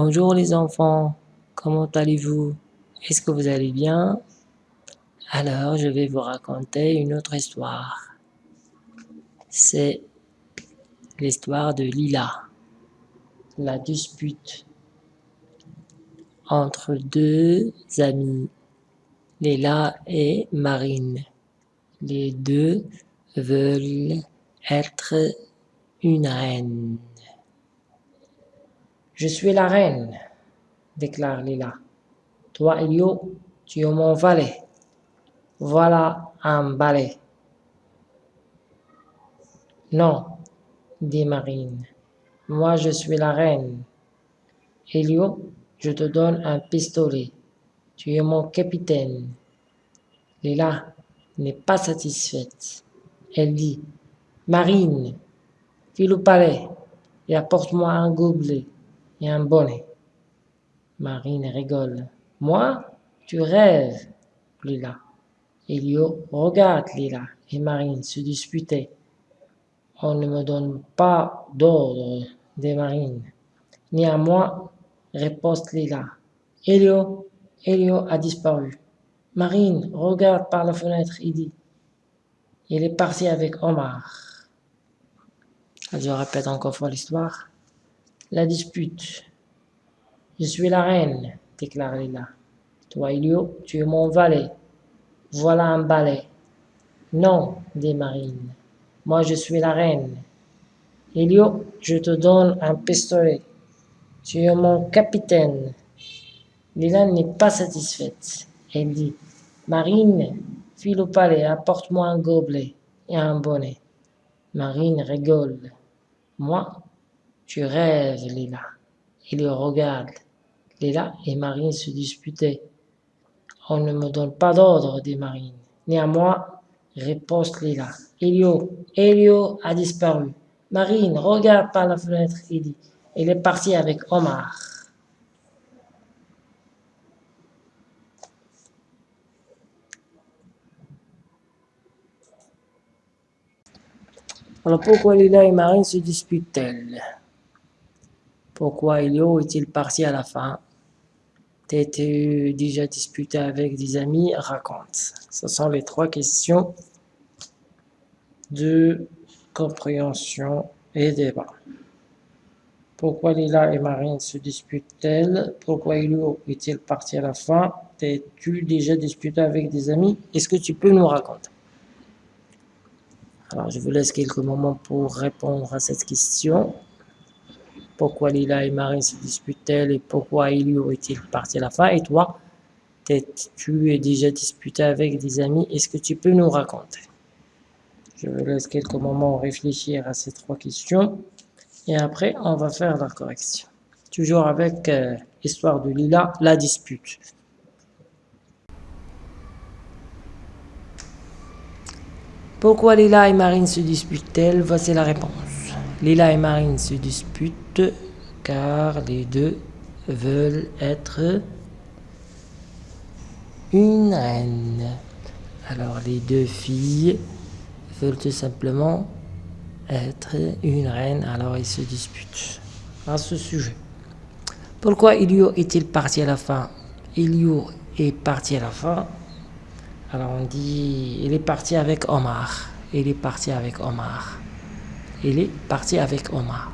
Bonjour les enfants, comment allez-vous? Est-ce que vous allez bien? Alors je vais vous raconter une autre histoire. C'est l'histoire de Lila. La dispute entre deux amis, Lila et Marine. Les deux veulent être une reine. Je suis la reine, déclare Lila. Toi, Elio, tu es mon valet. Voilà un balai. Non, dit Marine. Moi, je suis la reine. Elio, je te donne un pistolet. Tu es mon capitaine. Lila n'est pas satisfaite. Elle dit, Marine, file au palais et apporte-moi un gobelet et un bonnet. Marine rigole. Moi Tu rêves, Lila. Elio regarde Lila et Marine se disputer. On ne me donne pas d'ordre des marines. Ni à moi, riposte Lila. Elio, Elio a disparu. Marine regarde par la fenêtre et dit Il est parti avec Omar. Je répète encore fois l'histoire. La dispute. Je suis la reine, déclare Lila. Toi, Elio, tu es mon valet. Voilà un balai. Non, dit Marine. Moi, je suis la reine. Elio, je te donne un pistolet. Tu es mon capitaine. Lila n'est pas satisfaite. Elle dit, Marine, file au palais, apporte-moi un gobelet et un bonnet. Marine rigole. Moi, tu rêves, Lila. Il le regarde. Lila et Marine se disputaient. On ne me donne pas d'ordre, dit Marine. Moi, riposte Lila. Elio, Elio a disparu. Marine regarde par la fenêtre et dit, il est parti avec Omar. Alors pourquoi Lila et Marine se disputent-elles pourquoi Elio est-il parti à la fin? T'es-tu déjà disputé avec des amis? Raconte. Ce sont les trois questions de compréhension et débat. Pourquoi Lila et Marine se disputent-elles? Pourquoi Elio est-il parti à la fin? T'es-tu déjà disputé avec des amis? Est-ce que tu peux nous raconter? Alors, je vous laisse quelques moments pour répondre à cette question pourquoi Lila et Marine se disputent-elles et pourquoi Elio est-il parti à la fin? Et toi, tu es déjà disputé avec des amis, est-ce que tu peux nous raconter? Je vous laisse quelques moments réfléchir à ces trois questions et après on va faire la correction. Toujours avec euh, l'histoire de Lila, la dispute. Pourquoi Lila et Marine se disputent-elles? Voici la réponse. Lila et Marine se disputent car les deux veulent être une reine. Alors les deux filles veulent tout simplement être une reine, alors ils se disputent à ce sujet. Pourquoi Ilio est-il parti à la fin? Ilio est parti à la fin. Alors on dit, il est parti avec Omar. Il est parti avec Omar il est parti avec Omar.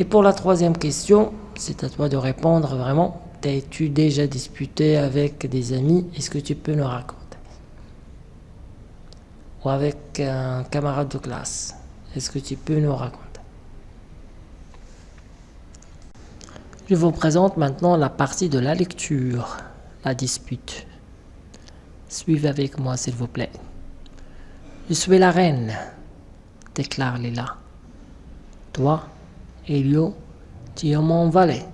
Et pour la troisième question, c'est à toi de répondre vraiment. T'es-tu déjà disputé avec des amis? Est-ce que tu peux nous raconter? Ou avec un camarade de classe? Est-ce que tu peux nous raconter? Je vous présente maintenant la partie de la lecture, la dispute. Suivez avec moi s'il vous plaît. Je suis la reine déclare Lila. Toi, Elio, tu es mon valet.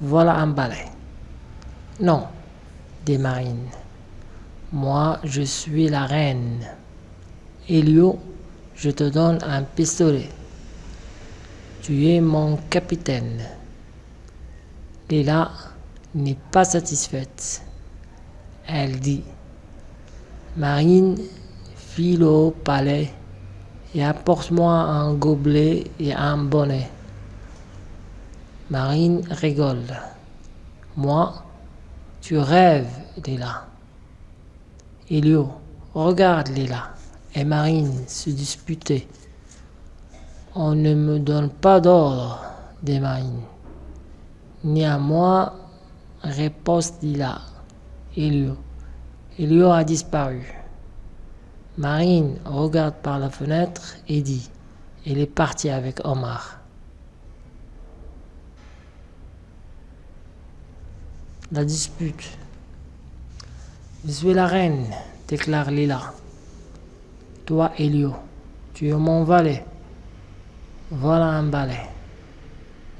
Voilà un balai. Non, dit Marine. Moi, je suis la reine. Elio, je te donne un pistolet. Tu es mon capitaine. Lila n'est pas satisfaite. Elle dit, Marine file au palais et apporte-moi un gobelet et un bonnet. Marine rigole. Moi, tu rêves, Lila. Elio, regarde Lila. Et Marine se disputait. On ne me donne pas d'ordre, dit Marine. Ni à moi, riposte Lila. Elio. Elio a disparu. Marine regarde par la fenêtre et dit Il est parti avec Omar. La dispute. Je suis la reine, déclare Lila. Toi, Elio, tu es mon valet. Voilà un balai.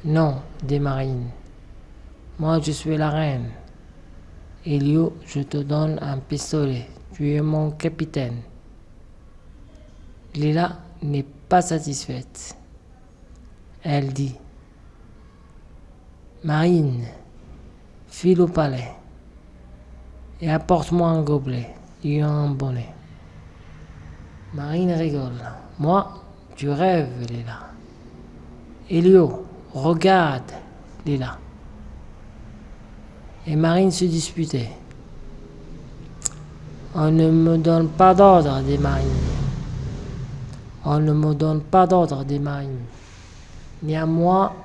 Non, dit Marine. Moi, je suis la reine. Elio, je te donne un pistolet. Tu es mon capitaine. Lila n'est pas satisfaite. Elle dit Marine, file au palais et apporte-moi un gobelet et un bonnet. Marine rigole. Moi, tu rêves, Lila. Elio, regarde, Lila. Et Marine se disputait. On ne me donne pas d'ordre, dit Marine. On ne me donne pas d'ordre, à moi,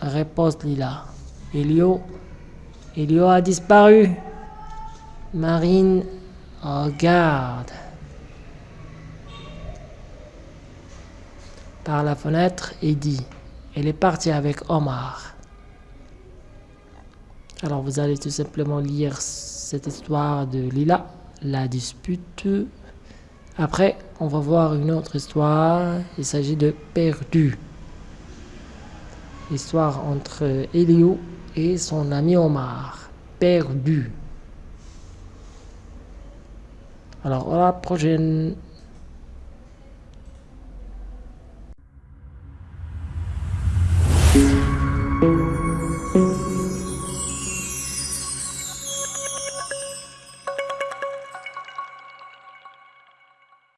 riposte Lila. Elio, Elio a disparu. Marine regarde. Par la fenêtre et dit Elle est partie avec Omar. Alors vous allez tout simplement lire cette histoire de Lila, la dispute. Après, on va voir une autre histoire. Il s'agit de Perdu. L'histoire entre Elio et son ami Omar. Perdu. Alors, à la prochaine.